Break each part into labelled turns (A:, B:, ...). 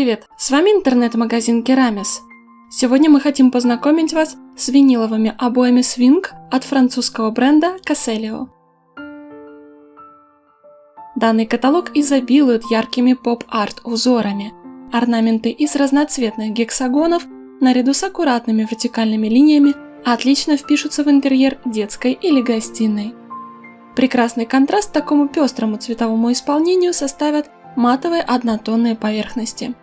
A: привет! С вами интернет-магазин Керамис. Сегодня мы хотим познакомить вас с виниловыми обоями Swing от французского бренда Caselio. Данный каталог изобилует яркими поп-арт узорами. Орнаменты из разноцветных гексагонов наряду с аккуратными вертикальными линиями отлично впишутся в интерьер детской или гостиной. Прекрасный контраст такому пестрому цветовому исполнению составят матовые однотонные поверхности.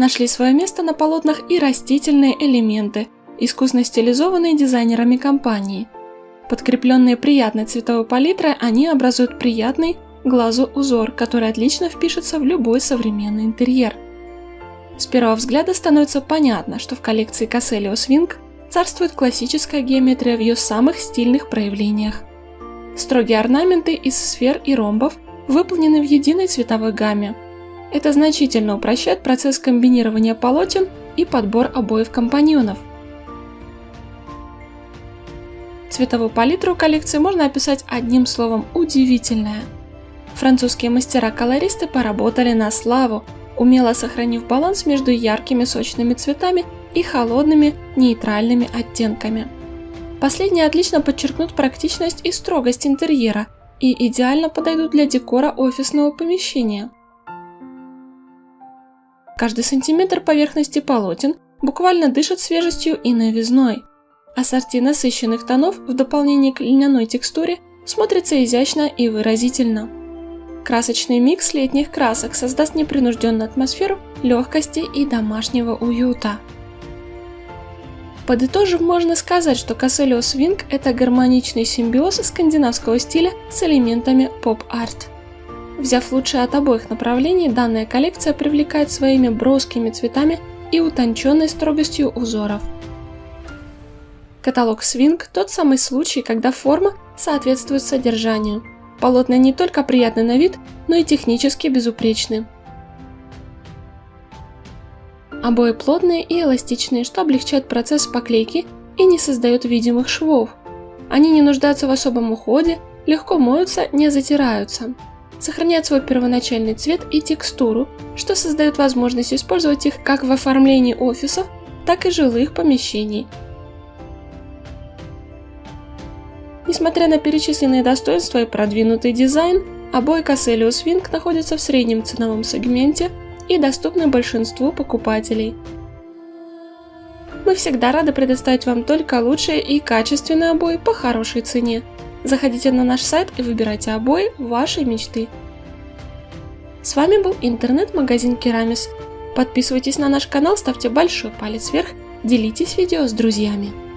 A: Нашли свое место на полотнах и растительные элементы, искусно стилизованные дизайнерами компании. Подкрепленные приятной цветовой палитрой, они образуют приятный глазу узор, который отлично впишется в любой современный интерьер. С первого взгляда становится понятно, что в коллекции Caselio Swing царствует классическая геометрия в ее самых стильных проявлениях. Строгие орнаменты из сфер и ромбов – выполнены в единой цветовой гамме. Это значительно упрощает процесс комбинирования полотен и подбор обоев компаньонов. Цветовую палитру коллекции можно описать одним словом «удивительная». Французские мастера-колористы поработали на славу, умело сохранив баланс между яркими сочными цветами и холодными нейтральными оттенками. Последние отлично подчеркнут практичность и строгость интерьера – и идеально подойдут для декора офисного помещения. Каждый сантиметр поверхности полотен буквально дышит свежестью и новизной. Ассорти насыщенных тонов в дополнение к льняной текстуре смотрится изящно и выразительно. Красочный микс летних красок создаст непринужденную атмосферу легкости и домашнего уюта. Подытожив, можно сказать, что Caselio Swing – это гармоничный симбиоз скандинавского стиля с элементами поп-арт. Взяв лучшее от обоих направлений, данная коллекция привлекает своими броскими цветами и утонченной строгостью узоров. Каталог Swing – тот самый случай, когда форма соответствует содержанию. Полотна не только приятны на вид, но и технически безупречны. Обои плотные и эластичные, что облегчает процесс поклейки и не создает видимых швов. Они не нуждаются в особом уходе, легко моются, не затираются. Сохраняют свой первоначальный цвет и текстуру, что создает возможность использовать их как в оформлении офисов, так и жилых помещений. Несмотря на перечисленные достоинства и продвинутый дизайн, обои Casselius Wing находятся в среднем ценовом сегменте и доступны большинству покупателей. Мы всегда рады предоставить вам только лучшие и качественные обои по хорошей цене. Заходите на наш сайт и выбирайте обои вашей мечты. С вами был интернет-магазин Керамис. Подписывайтесь на наш канал, ставьте большой палец вверх, делитесь видео с друзьями.